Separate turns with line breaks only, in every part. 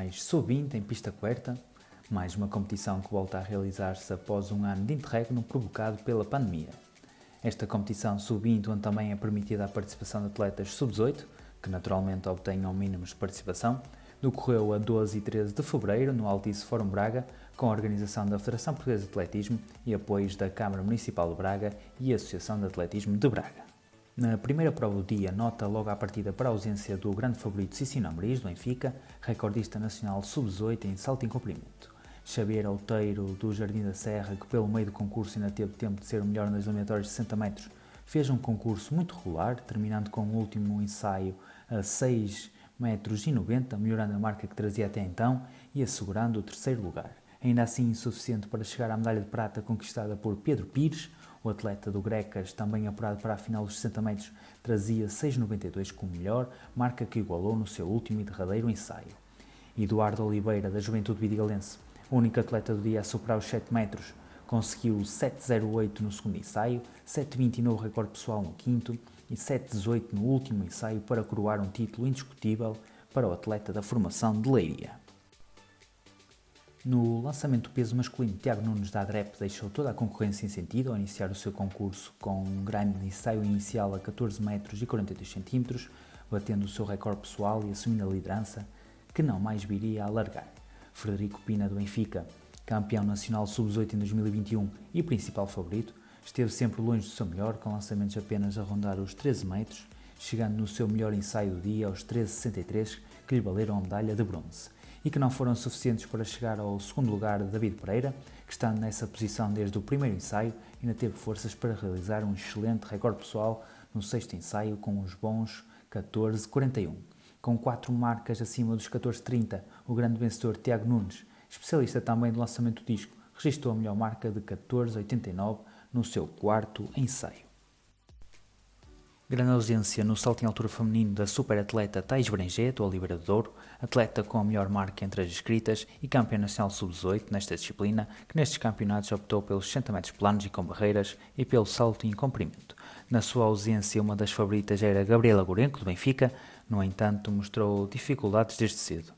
Nacionais Sub-20 em pista coberta, mais uma competição que volta a realizar-se após um ano de interregno provocado pela pandemia. Esta competição Sub-20, onde também é permitida a participação de atletas Sub-18, que naturalmente obtenham mínimos de participação, decorreu a 12 e 13 de fevereiro no Altice Fórum Braga, com a organização da Federação Portuguesa de Atletismo e apoios da Câmara Municipal de Braga e Associação de Atletismo de Braga. Na primeira prova do dia, nota logo à partida para a ausência do grande favorito Cicino Ambriz, do Benfica, recordista nacional sub-18 em salto em comprimento. Xavier Outeiro, do Jardim da Serra, que pelo meio do concurso ainda teve tempo de ser o melhor nas eliminatórias de 60 metros, fez um concurso muito regular, terminando com o último ensaio a 6 metros e 90, melhorando a marca que trazia até então e assegurando o terceiro lugar. Ainda assim insuficiente para chegar à medalha de prata conquistada por Pedro Pires, o atleta do Grecas, também apurado para a final dos 60 metros, trazia 6,92 como melhor, marca que igualou no seu último e derradeiro ensaio. Eduardo Oliveira, da Juventude Vidigalense, o único atleta do dia a superar os 7 metros, conseguiu 7,08 no segundo ensaio, 7,29 recorde pessoal no quinto e 7,18 no último ensaio para coroar um título indiscutível para o atleta da formação de Leiria. No lançamento do peso masculino, Tiago Nunes da ADREP deixou toda a concorrência em sentido ao iniciar o seu concurso com um grande ensaio inicial a 14 metros e 42 centímetros, batendo o seu recorde pessoal e assumindo a liderança, que não mais viria a alargar. Frederico Pina do Benfica, campeão nacional sub-18 em 2021 e principal favorito, esteve sempre longe do seu melhor, com lançamentos apenas a rondar os 13 metros, chegando no seu melhor ensaio do dia aos 13,63, que lhe valeram a medalha de bronze e que não foram suficientes para chegar ao segundo lugar de David Pereira, que está nessa posição desde o primeiro ensaio e ainda teve forças para realizar um excelente recorde pessoal no sexto ensaio com os bons 14,41. Com quatro marcas acima dos 14,30, o grande vencedor Tiago Nunes, especialista também do lançamento do disco, registrou a melhor marca de 14,89 no seu quarto ensaio. Grande ausência no salto em altura feminino da superatleta Thais Berenger, do Oliveira de atleta com a melhor marca entre as inscritas e campeã nacional sub-18 nesta disciplina, que nestes campeonatos optou pelos 60 metros planos e com barreiras e pelo salto em comprimento. Na sua ausência, uma das favoritas era Gabriela Gorenco, do Benfica, no entanto, mostrou dificuldades desde cedo.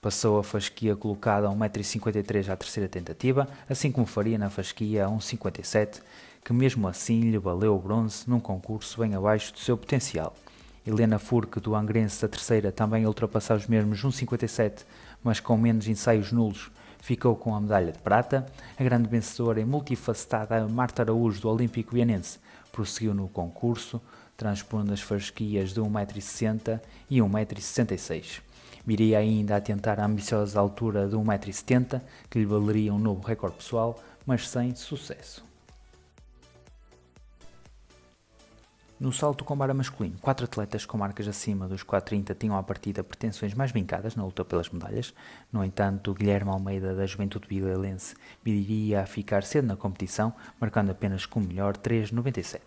Passou a fasquia colocada a 1,53m à terceira tentativa, assim como faria na fasquia a 1,57m, que mesmo assim lhe valeu o bronze num concurso bem abaixo do seu potencial. Helena Furque, do Angrense, da terceira, também ultrapassar os mesmos 1,57, mas com menos ensaios nulos, ficou com a medalha de prata. A grande vencedora e multifacetada Marta Araújo, do Olímpico Vianense, prosseguiu no concurso, transpondo as fasquias de 1,60m e 1,66m. Viria ainda a tentar a ambiciosa altura de 1,70m, que lhe valeria um novo recorde pessoal, mas sem sucesso. No salto com vara masculino, quatro atletas com marcas acima dos 4,30 tinham à partida pretensões mais vincadas na luta pelas medalhas. No entanto, Guilherme Almeida, da Juventude Vigalense, viria a ficar cedo na competição, marcando apenas com o melhor 3,97.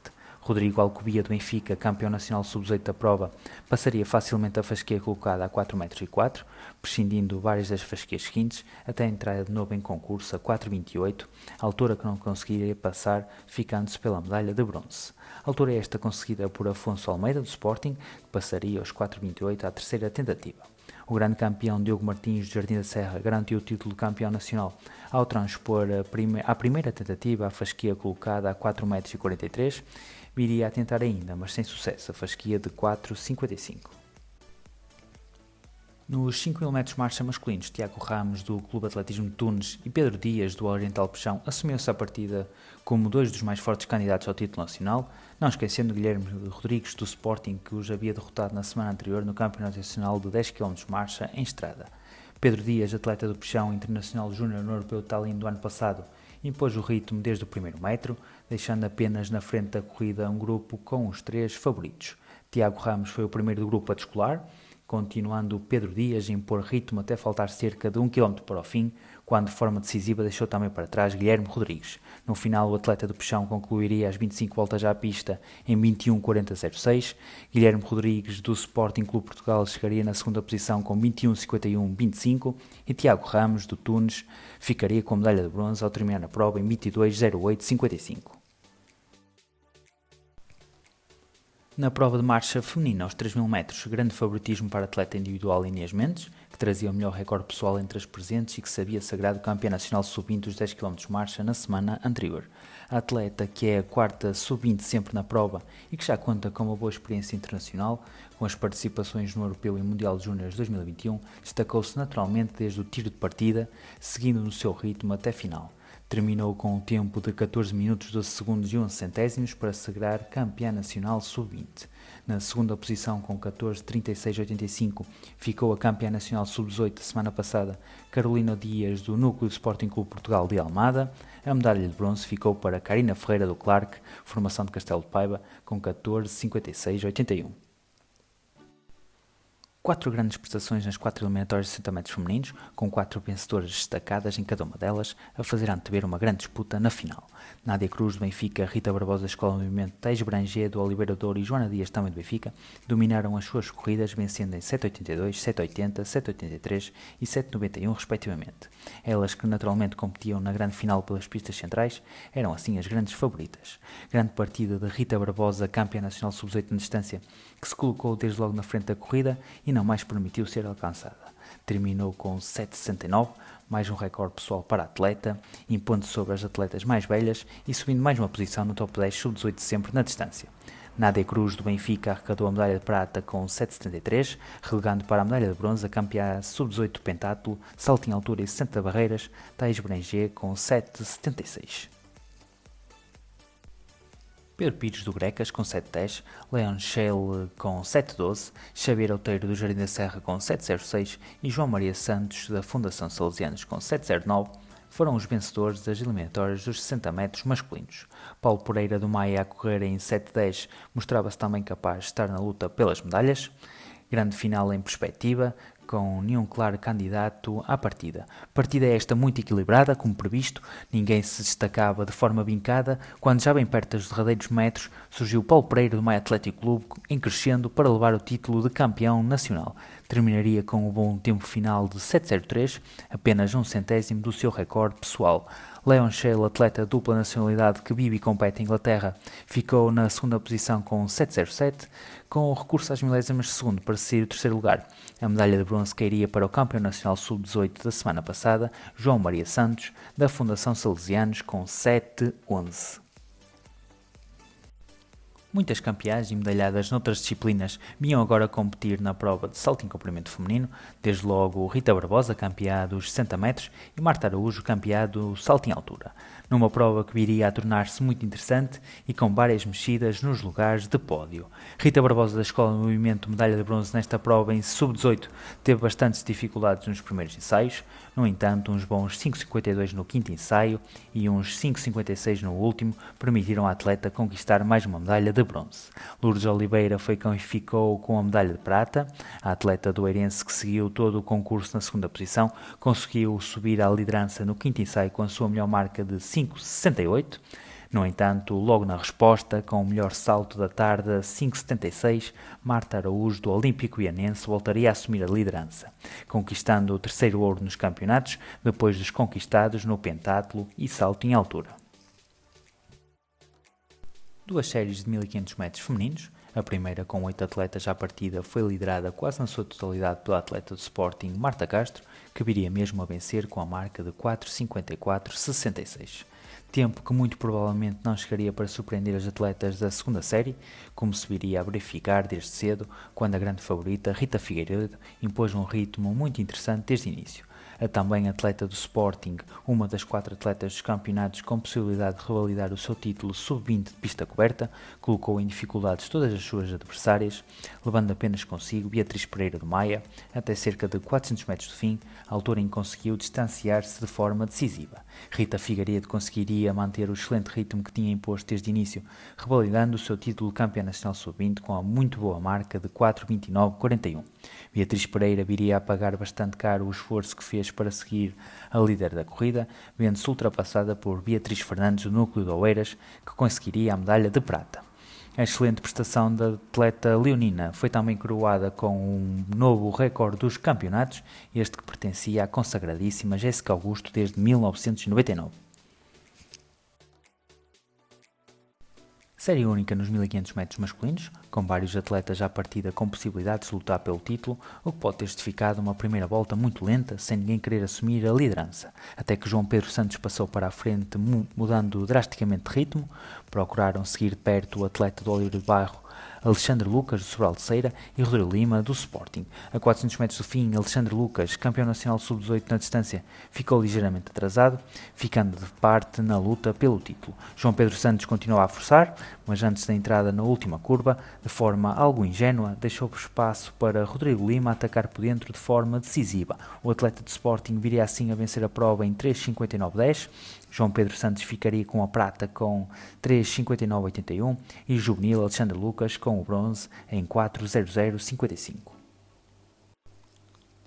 Rodrigo Alcobia, do Benfica, campeão nacional sub-18 da prova, passaria facilmente a fasquia colocada a 4,4 metros, prescindindo várias das fasquias seguintes, até entrar de novo em concurso a 4,28, altura que não conseguiria passar, ficando-se pela medalha de bronze. Altura esta conseguida por Afonso Almeida, do Sporting, que passaria aos 4,28 à terceira tentativa. O grande campeão Diogo Martins do Jardim da Serra garantiu o título de campeão nacional ao transpor a prime à primeira tentativa a fasquia colocada a 4,43 m, viria a tentar ainda, mas sem sucesso, a fasquia de 4,55 nos 5 km marcha masculinos, Tiago Ramos, do Clube Atletismo de Tunes, e Pedro Dias, do Oriental Peixão, assumiu-se a partida como dois dos mais fortes candidatos ao título nacional, não esquecendo Guilherme Rodrigues, do Sporting, que os havia derrotado na semana anterior no Campeonato Nacional de 10 km marcha em estrada. Pedro Dias, atleta do Peixão Internacional Júnior no Europeu Tallinn do ano passado, impôs o ritmo desde o primeiro metro, deixando apenas na frente da corrida um grupo com os três favoritos. Tiago Ramos foi o primeiro do grupo a descolar, continuando Pedro Dias a impor ritmo até faltar cerca de um quilómetro para o fim, quando de forma decisiva deixou também para trás Guilherme Rodrigues. No final, o atleta do Peixão concluiria as 25 voltas à pista em 21.40.06. Guilherme Rodrigues, do Sporting Clube Portugal, chegaria na segunda posição com 21.51.25 e Tiago Ramos, do Tunes, ficaria com a medalha de bronze ao terminar a prova em 22.08.55. Na prova de marcha feminina aos 3 mil metros, grande favoritismo para a atleta individual Inês Mendes, que trazia o melhor recorde pessoal entre as presentes e que sabia sagrado campeã nacional sub-20 dos 10 km de marcha na semana anterior. A atleta, que é a quarta sub-20 sempre na prova e que já conta com uma boa experiência internacional, com as participações no Europeu e Mundial de Júniores 2021, destacou-se naturalmente desde o tiro de partida, seguindo no seu ritmo até final. Terminou com um tempo de 14 minutos 12 segundos e 11 centésimos para sagrar campeã nacional sub-20. Na segunda posição, com 14,36,85, ficou a campeã nacional sub-18 da semana passada, Carolina Dias, do Núcleo Sporting Clube Portugal de Almada. A medalha de bronze ficou para Karina Ferreira do Clark, formação de Castelo de Paiva, com 14,56,81 quatro grandes prestações nas quatro eliminatórias de 60 metros femininos, com quatro vencedoras destacadas em cada uma delas, a fazer antever uma grande disputa na final. Nádia Cruz do Benfica, Rita Barbosa da Escola do Movimento, Teis Branger do Oliveira Douro e Joana Dias também do Benfica dominaram as suas corridas vencendo em 7,82, 7,80, 7,83 e 7,91 respectivamente. Elas que naturalmente competiam na grande final pelas pistas centrais eram assim as grandes favoritas. Grande partida de Rita Barbosa, campeã nacional sub-18 na distância, que se colocou desde logo na frente da corrida e não mais permitiu ser alcançada. Terminou com 7,69, mais um recorde pessoal para a atleta, impondo sobre as atletas mais velhas e subindo mais uma posição no top 10 sub-18 sempre na distância. Nádia Cruz do Benfica arrecadou a medalha de prata com 7,73, relegando para a medalha de bronze a campeã sub-18 do pentátulo, salto em altura e 60 barreiras, Thais Brenger com 7,76. Pedro Pires do Grecas com 710, Leon Shell com 712, Xavier Outeiro do Jardim da Serra com 706 e João Maria Santos da Fundação Salesianos com 709 foram os vencedores das eliminatórias dos 60 metros masculinos. Paulo Pereira do Maia a correr em 710 mostrava-se também capaz de estar na luta pelas medalhas. Grande final em perspectiva, com nenhum claro candidato à partida. Partida esta muito equilibrada, como previsto, ninguém se destacava de forma vincada, quando já bem perto dos derradeiros metros surgiu Paulo Pereira do Maia Atlético Clube em crescendo para levar o título de campeão nacional. Terminaria com o um bom tempo final de 7.03, apenas um centésimo do seu recorde pessoal. Leon Shale, atleta dupla nacionalidade que vive e compete em Inglaterra, ficou na segunda posição com 7.07, com o recurso às milésimas de segundo para sair o terceiro lugar. A medalha de bronze cairia para o campeão nacional sub-18 da semana passada, João Maria Santos, da Fundação Salesianos, com 7.11. Muitas campeãs e medalhadas noutras disciplinas vinham agora competir na prova de salto em comprimento feminino, desde logo Rita Barbosa, campeã dos 60 metros, e Marta Araújo, campeã do salto em altura, numa prova que viria a tornar-se muito interessante e com várias mexidas nos lugares de pódio. Rita Barbosa da Escola de Movimento, medalha de bronze nesta prova em sub-18, teve bastantes dificuldades nos primeiros ensaios, no entanto, uns bons 5,52 no quinto ensaio e uns 5,56 no último permitiram à atleta conquistar mais uma medalha de bronze. Lourdes Oliveira foi quem ficou com a medalha de prata. A atleta do Eirense, que seguiu todo o concurso na segunda posição, conseguiu subir à liderança no quinto ensaio com a sua melhor marca de 5,68. No entanto, logo na resposta, com o melhor salto da tarde, 5,76, Marta Araújo, do Olímpico Ianense, voltaria a assumir a liderança, conquistando o terceiro ouro nos campeonatos, depois dos conquistados no pentátulo e salto em altura duas séries de 1500 metros femininos. A primeira, com oito atletas à partida, foi liderada quase na sua totalidade pela atleta do Sporting Marta Castro, que viria mesmo a vencer com a marca de 4.54.66. Tempo que muito provavelmente não chegaria para surpreender as atletas da segunda série, como se viria a verificar desde cedo, quando a grande favorita Rita Figueiredo impôs um ritmo muito interessante desde o início a também atleta do Sporting, uma das quatro atletas dos campeonatos com possibilidade de revalidar o seu título sub-20 de pista coberta, colocou em dificuldades todas as suas adversárias, levando apenas consigo Beatriz Pereira do Maia, até cerca de 400 metros do fim, altura em que conseguiu distanciar-se de forma decisiva. Rita Figueiredo conseguiria manter o excelente ritmo que tinha imposto desde o início, revalidando o seu título de campeã nacional sub-20 com a muito boa marca de 4.29.41. Beatriz Pereira viria a pagar bastante caro o esforço que fez para seguir a líder da corrida, vendo-se ultrapassada por Beatriz Fernandes do núcleo de Oeiras, que conseguiria a medalha de prata. A excelente prestação da atleta leonina foi também coroada com um novo recorde dos campeonatos, este que pertencia à consagradíssima Jéssica Augusto desde 1999. Série única nos 1500 metros masculinos, com vários atletas à partida com possibilidades de lutar pelo título, o que pode ter justificado uma primeira volta muito lenta, sem ninguém querer assumir a liderança, até que João Pedro Santos passou para a frente, mudando drasticamente de ritmo. Procuraram seguir perto o atleta do Oliveira de Barro Alexandre Lucas, do Sobral de Ceira, e Rodrigo Lima, do Sporting. A 400 metros do fim, Alexandre Lucas, campeão nacional sub-18 na distância, ficou ligeiramente atrasado, ficando de parte na luta pelo título. João Pedro Santos continuou a forçar, mas antes da entrada na última curva, de forma algo ingênua, deixou espaço para Rodrigo Lima atacar por dentro de forma decisiva. O atleta de Sporting viria assim a vencer a prova em 3.59.10, João Pedro Santos ficaria com a prata com 3.59.81 e juvenil Alexandre Lucas com o bronze em 4.00.55.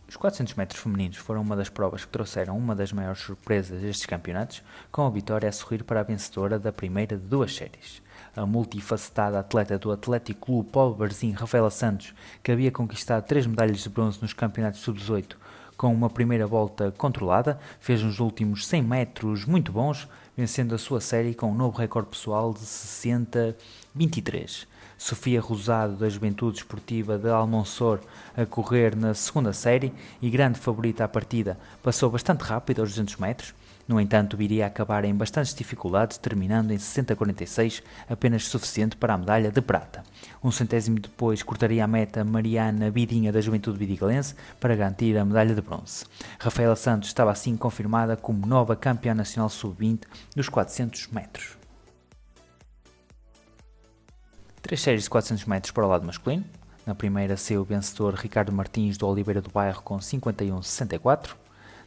Os 400 metros femininos foram uma das provas que trouxeram uma das maiores surpresas destes campeonatos, com a vitória a sorrir para a vencedora da primeira de duas séries. A multifacetada atleta do Atlético Clube Paulo Barzim Rafaela Santos, que havia conquistado três medalhas de bronze nos campeonatos sub-18, com uma primeira volta controlada, fez nos últimos 100 metros muito bons, vencendo a sua série com um novo recorde pessoal de 60-23. Sofia Rosado, da Juventude Esportiva de Almonsor, a correr na segunda série e grande favorita à partida, passou bastante rápido aos 200 metros, no entanto, viria a acabar em bastantes dificuldades, terminando em 60-46, apenas suficiente para a medalha de prata. Um centésimo depois cortaria a meta Mariana Bidinha da Juventude Bidigalense para garantir a medalha de bronze. Rafaela Santos estava assim confirmada como nova campeã nacional sub-20 dos 400 metros. Três séries de 400 metros para o lado masculino. Na primeira saiu o vencedor Ricardo Martins do Oliveira do Bairro com 51-64.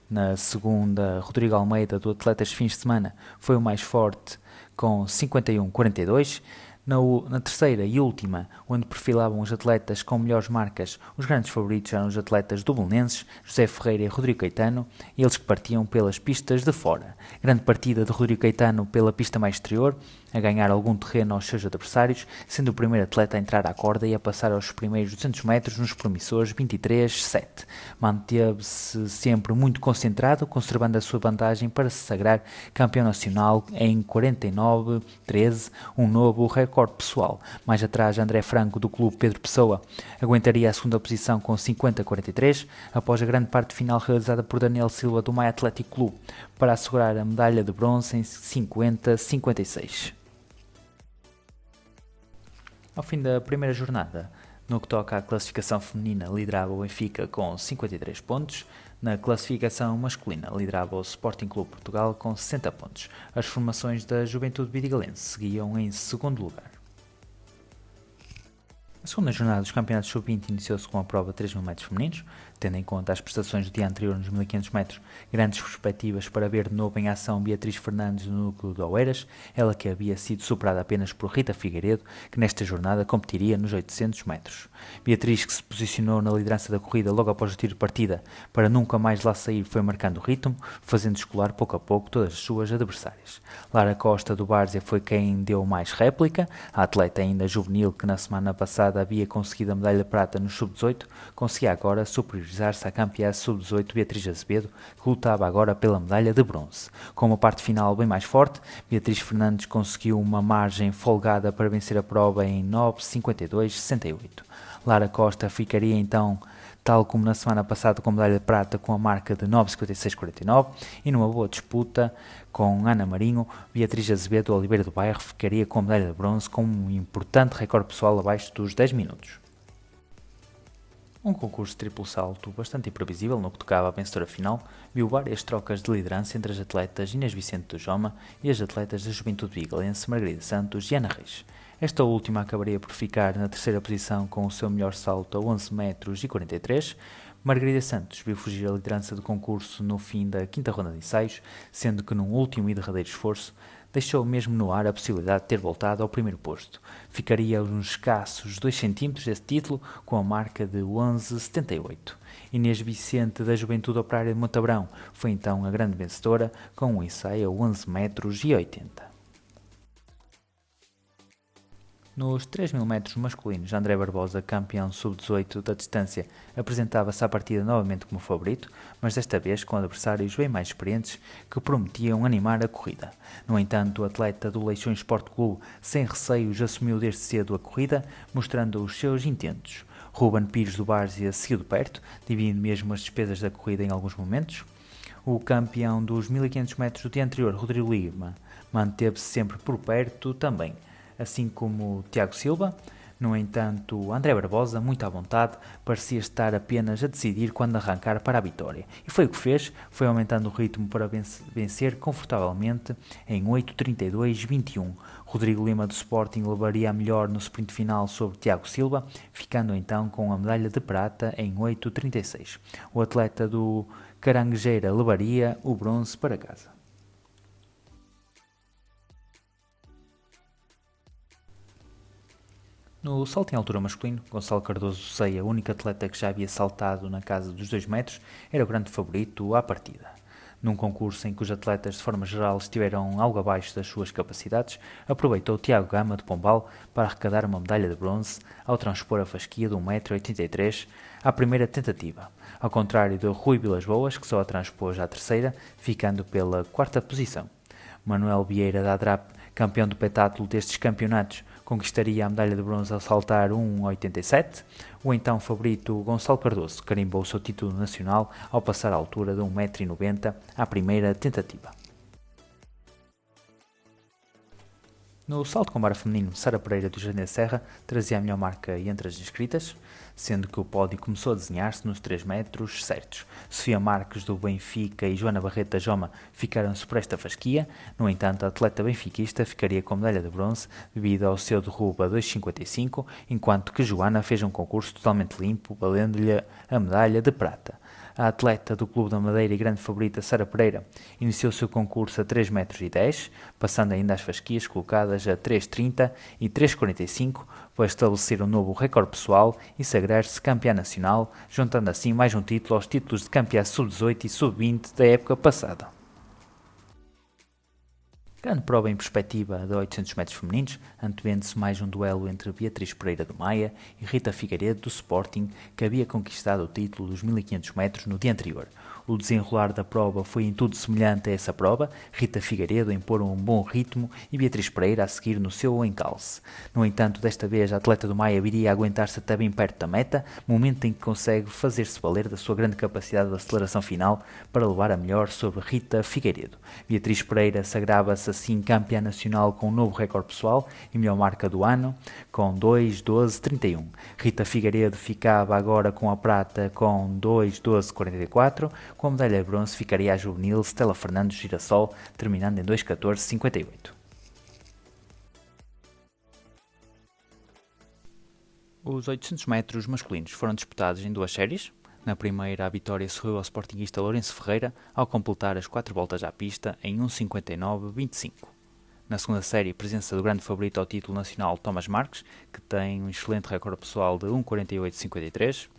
Na segunda, Rodrigo Almeida, do Atletas Fins de Semana, foi o mais forte, com 51-42. Na, na, terceira e última, onde perfilavam os atletas com melhores marcas, os grandes favoritos eram os atletas dublinenses, José Ferreira e Rodrigo Caetano, eles que partiam pelas pistas de fora. Grande partida de Rodrigo Caetano pela pista mais exterior, a ganhar algum terreno aos seus adversários, sendo o primeiro atleta a entrar à corda e a passar aos primeiros 200 metros nos promissores 23-7. Manteve-se sempre muito concentrado, conservando a sua vantagem para se sagrar campeão nacional em 49-13, um novo recorde pessoal. Mais atrás, André Franco, do clube Pedro Pessoa, aguentaria a segunda posição com 50-43, após a grande parte final realizada por Daniel Silva do Maia Atlético Clube, para assegurar a medalha de bronze em 50-56. Ao fim da primeira jornada, no que toca à classificação feminina, liderava o Benfica com 53 pontos. Na classificação masculina, liderava o Sporting Clube Portugal com 60 pontos. As formações da Juventude Bidigalense seguiam em segundo lugar. A segunda jornada dos campeonatos sub-20 iniciou-se com a prova de 3 mil metros femininos, tendo em conta as prestações do dia anterior nos 1500 metros, grandes perspectivas para ver de novo em ação Beatriz Fernandes no núcleo de Oeiras, ela que havia sido superada apenas por Rita Figueiredo, que nesta jornada competiria nos 800 metros. Beatriz, que se posicionou na liderança da corrida logo após o tiro de partida, para nunca mais lá sair, foi marcando o ritmo, fazendo escolar pouco a pouco todas as suas adversárias. Lara Costa do Várzea foi quem deu mais réplica, a atleta ainda juvenil que na semana passada havia conseguido a medalha de prata no sub-18, conseguia agora superiorizar à campeã sub-18 Beatriz Azevedo, que lutava agora pela medalha de bronze. Com uma parte final bem mais forte, Beatriz Fernandes conseguiu uma margem folgada para vencer a prova em 9.52.68. Lara Costa ficaria então tal como na semana passada com medalha de prata com a marca de 9,56,49 e numa boa disputa com Ana Marinho, Beatriz Azevedo Oliveira do Bairro ficaria com medalha de bronze com um importante recorde pessoal abaixo dos 10 minutos. Um concurso de triplo salto bastante imprevisível no que tocava à vencedora final, viu várias trocas de liderança entre as atletas Inês Vicente do Joma e as atletas da Juventude Vigalense Margarida Santos e Ana Reis. Esta última acabaria por ficar na terceira posição com o seu melhor salto a 11 metros e 43. Margarida Santos viu fugir a liderança do concurso no fim da quinta ronda de ensaios, sendo que num último e derradeiro esforço deixou mesmo no ar a possibilidade de ter voltado ao primeiro posto. Ficaria uns escassos 2 cm desse título, com a marca de 11,78. Inês Vicente, da Juventude Operária de Montabrão, foi então a grande vencedora, com um ensaio a 11 metros e 80. Nos 3 mil metros masculinos, André Barbosa, campeão sub-18 da distância, apresentava-se à partida novamente como favorito, mas desta vez com adversários bem mais experientes que prometiam animar a corrida. No entanto, o atleta do Leixões Sport Clube, sem receios, assumiu desde cedo a corrida, mostrando os seus intentos. Ruben Pires do Várzea seguiu de perto, dividindo mesmo as despesas da corrida em alguns momentos. O campeão dos 1500 metros do dia anterior, Rodrigo Lima, manteve-se sempre por perto também assim como Tiago Silva. No entanto, André Barbosa, muito à vontade, parecia estar apenas a decidir quando arrancar para a vitória. E foi o que fez, foi aumentando o ritmo para vencer confortavelmente em 8.32.21. Rodrigo Lima do Sporting levaria a melhor no sprint final sobre Tiago Silva, ficando então com a medalha de prata em 8.36. O atleta do Caranguejeira levaria o bronze para casa. No salto em altura masculino, Gonçalo Cardoso Ceia, único atleta que já havia saltado na casa dos 2 metros, era o grande favorito à partida. Num concurso em que os atletas, de forma geral, estiveram algo abaixo das suas capacidades, aproveitou Tiago Gama de Pombal para arrecadar uma medalha de bronze ao transpor a fasquia de 1,83m à primeira tentativa, ao contrário de Rui Vilas Boas, que só a transpôs à terceira, ficando pela quarta posição. Manuel Vieira da Adrap, campeão do petátulo destes campeonatos, conquistaria a medalha de bronze ao saltar 1,87. O então favorito Gonçalo Cardoso carimbou o seu título nacional ao passar a altura de 1,90m à primeira tentativa. No salto com vara feminino, Sara Pereira do Jardim Serra trazia a melhor marca entre as inscritas, sendo que o pódio começou a desenhar-se nos 3 metros certos. Sofia Marques do Benfica e Joana Barreto da Joma ficaram-se por esta fasquia, no entanto a atleta benfiquista ficaria com medalha de bronze devido ao seu derrubo a 2,55, enquanto que Joana fez um concurso totalmente limpo, valendo-lhe a medalha de prata. A atleta do Clube da Madeira e grande favorita Sara Pereira iniciou seu concurso a 3,10 metros, passando ainda as fasquias colocadas a 3,30 e 3,45 para estabelecer um novo recorde pessoal e sagrar-se campeã nacional, juntando assim mais um título aos títulos de campeã sub-18 e sub-20 da época passada. Grande prova em perspectiva de 800 metros femininos, antevendo-se mais um duelo entre Beatriz Pereira do Maia e Rita Figueiredo do Sporting, que havia conquistado o título dos 1500 metros no dia anterior. O desenrolar da prova foi em tudo semelhante a essa prova, Rita Figueiredo impor um bom ritmo e Beatriz Pereira a seguir no seu encalce. No entanto, desta vez a atleta do Maia viria a aguentar-se até bem perto da meta, momento em que consegue fazer-se valer da sua grande capacidade de aceleração final para levar a melhor sobre Rita Figueiredo. Beatriz Pereira sagrava-se assim campeã nacional com um novo recorde pessoal e melhor marca do ano, com 2.12.31. Rita Figueiredo ficava agora com a prata com 2.12.44, com a medalha de bronze ficaria a juvenil Stella Fernandes Girassol, terminando em 2.14.58. Os 800 metros masculinos foram disputados em duas séries. Na primeira, a vitória sorriu ao sportinguista Lourenço Ferreira ao completar as quatro voltas à pista em 1.59.25. Na segunda série, presença do grande favorito ao título nacional Thomas Marques, que tem um excelente recorde pessoal de 1.48.53.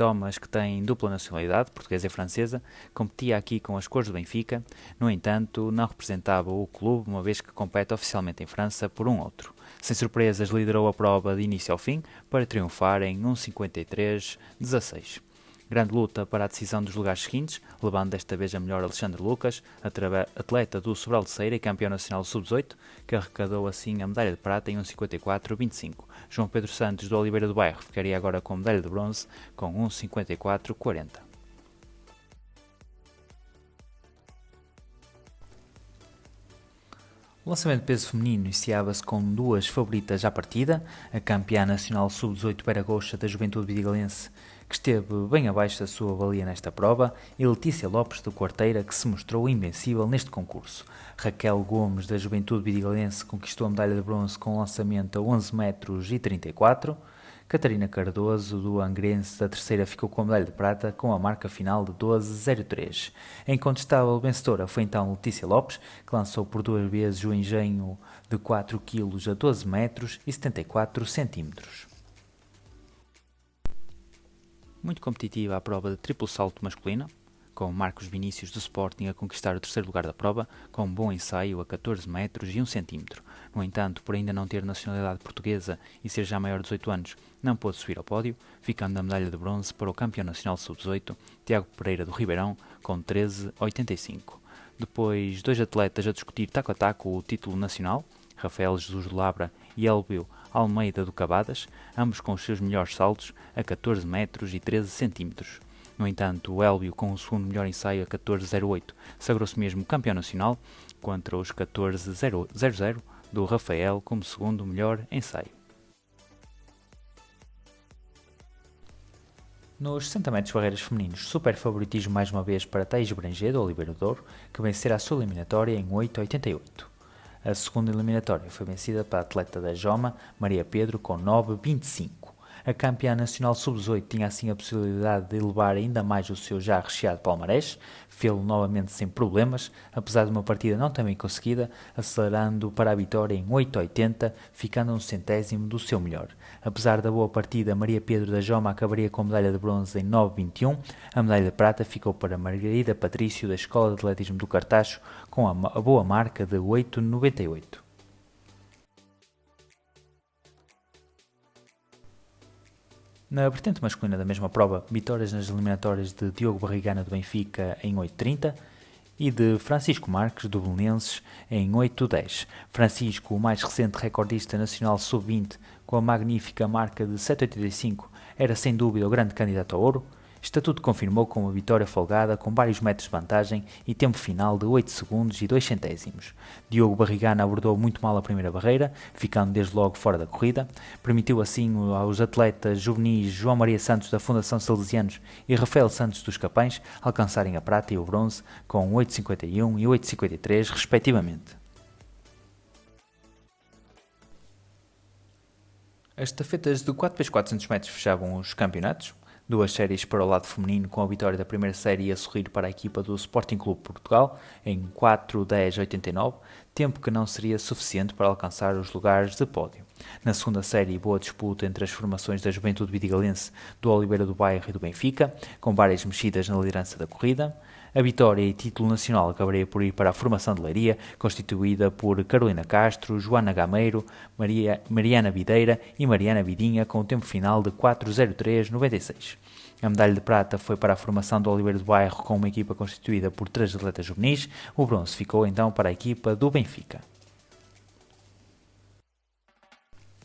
Thomas, que tem dupla nacionalidade, portuguesa e francesa, competia aqui com as cores do Benfica, no entanto, não representava o clube, uma vez que compete oficialmente em França por um outro. Sem surpresas, liderou a prova de início ao fim para triunfar em 1.53.16. Grande luta para a decisão dos lugares seguintes, levando desta vez a melhor Alexandre Lucas, atleta do Sobral de Ceira e campeão nacional sub-18, que arrecadou assim a medalha de prata em 1,54,25. João Pedro Santos do Oliveira do Bairro ficaria agora com a medalha de bronze com 1,54,40. O lançamento de peso feminino iniciava-se com duas favoritas à partida, a campeã nacional sub-18 Pera Goxa da Juventude Vidigalense que esteve bem abaixo da sua valia nesta prova, e Letícia Lopes do Quarteira, que se mostrou invencível neste concurso. Raquel Gomes, da Juventude Vidigalense, conquistou a medalha de bronze com lançamento a 11 metros e 34. Catarina Cardoso, do Angrense, da terceira, ficou com a medalha de prata com a marca final de 12.03. A incontestável vencedora foi então Letícia Lopes, que lançou por duas vezes o engenho de 4 kg a 12 metros e 74 centímetros. Muito competitiva a prova de triplo salto masculino, com Marcos Vinícius do Sporting a conquistar o terceiro lugar da prova, com um bom ensaio a 14 metros e 1 centímetro. No entanto, por ainda não ter nacionalidade portuguesa e ser já maior de 18 anos, não pôde subir ao pódio, ficando a medalha de bronze para o campeão nacional sub-18, Tiago Pereira do Ribeirão, com 13,85. Depois, dois atletas a discutir taco a taco o título nacional, Rafael Jesus do Labra e Elbio Almeida do Cavadas, ambos com os seus melhores saltos a 14 metros e 13 centímetros. No entanto, o Elbio, com o segundo melhor ensaio a 14,08, sagrou-se mesmo campeão nacional, contra os 14,00 do Rafael como segundo melhor ensaio. Nos 60 metros barreiras femininos, super favoritismo mais uma vez para Thais Brangedo, do Oliveira Douro, que vencerá a sua eliminatória em 8,88. A segunda eliminatória foi vencida pela atleta da Joma, Maria Pedro, com 9,25. A campeã nacional sub-18 tinha assim a possibilidade de elevar ainda mais o seu já recheado palmarés, fê-lo novamente sem problemas, apesar de uma partida não também conseguida, acelerando para a vitória em 8,80, ficando um centésimo do seu melhor. Apesar da boa partida, Maria Pedro da Joma acabaria com medalha de bronze em 9,21, a medalha de prata ficou para Margarida Patrício da Escola de Atletismo do Cartacho com a boa marca de 8,98. Na vertente masculina da mesma prova, vitórias nas eliminatórias de Diogo Barrigana do Benfica em 8.30 e de Francisco Marques do Belenenses em 8.10. Francisco, o mais recente recordista nacional sub-20 com a magnífica marca de 7.85, era sem dúvida o grande candidato ao ouro, Estatuto confirmou com uma vitória folgada com vários metros de vantagem e tempo final de 8 segundos e 2 centésimos. Diogo Barrigana abordou muito mal a primeira barreira, ficando desde logo fora da corrida. Permitiu assim aos atletas juvenis João Maria Santos da Fundação Salesianos e Rafael Santos dos Capães alcançarem a prata e o bronze com 8,51 e 8,53 respectivamente. As estafetas de 4 x 400 metros fechavam os campeonatos duas séries para o lado feminino, com a vitória da primeira série a sorrir para a equipa do Sporting Clube Portugal em 4-10-89, tempo que não seria suficiente para alcançar os lugares de pódio. Na segunda série, boa disputa entre as formações da Juventude Vidigalense, do Oliveira do Bairro e do Benfica, com várias mexidas na liderança da corrida. A vitória e título nacional acabaria por ir para a formação de Leiria, constituída por Carolina Castro, Joana Gameiro, Maria, Mariana Videira e Mariana Vidinha, com o tempo final de 4.03.96. A medalha de prata foi para a formação do Oliveira do Bairro, com uma equipa constituída por três atletas juvenis. O bronze ficou então para a equipa do Benfica.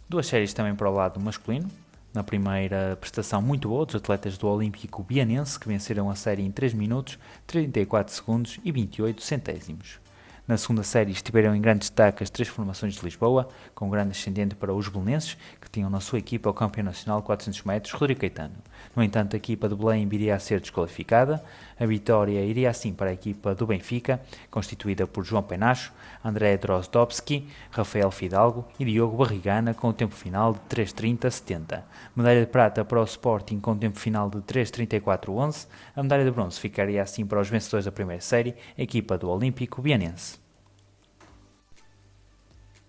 Duas séries também para o lado masculino. Na primeira prestação muito boa dos atletas do Olímpico Bianense, que venceram a série em 3 minutos, 34 segundos e 28 centésimos. Na segunda série estiveram em grande destaque as três formações de Lisboa, com grande ascendente para os belenenses, que tinham na sua equipa o campeão nacional 400 metros, Rodrigo Caetano. No entanto, a equipa de Belém iria a ser desqualificada. A vitória iria assim para a equipa do Benfica, constituída por João Penacho, André Drozdowski, Rafael Fidalgo e Diogo Barrigana, com o tempo final de 3.30.70. Medalha de prata para o Sporting, com o tempo final de 3.34.11. A medalha de bronze ficaria assim para os vencedores da primeira série, a equipa do Olímpico Bianense.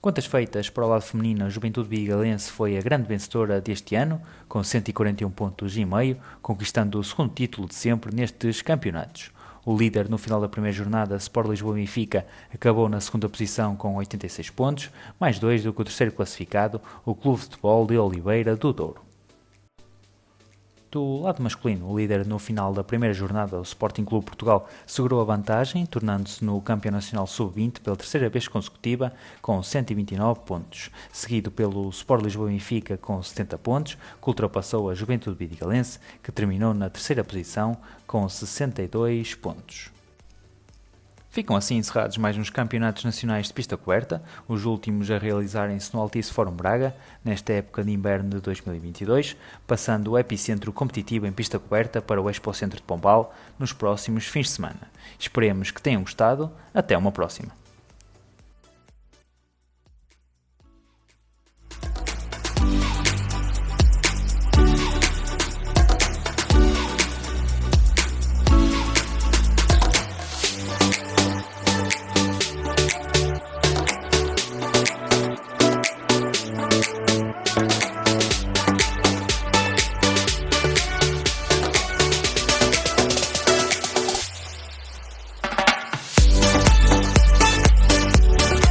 Quantas feitas para o lado feminino, a Juventude Bigalense foi a grande vencedora deste ano, com 141 pontos e meio, conquistando o segundo título de sempre nestes campeonatos. O líder no final da primeira jornada, Sport Lisboa Benfica, acabou na segunda posição com 86 pontos, mais dois do que o terceiro classificado, o Clube de Futebol de Oliveira do Douro. Do lado masculino, o líder no final da primeira jornada, o Sporting Clube Portugal, segurou a vantagem, tornando-se no campeão nacional sub-20 pela terceira vez consecutiva, com 129 pontos, seguido pelo Sport Lisboa Benfica com 70 pontos, que ultrapassou a Juventude Bidigalense, que terminou na terceira posição com 62 pontos. Ficam assim encerrados mais uns campeonatos nacionais de pista coberta, os últimos a realizarem-se no Altice Fórum Braga, nesta época de inverno de 2022, passando o epicentro competitivo em pista coberta para o Expo Centro de Pombal nos próximos fins de semana. Esperemos que tenham gostado. Até uma próxima!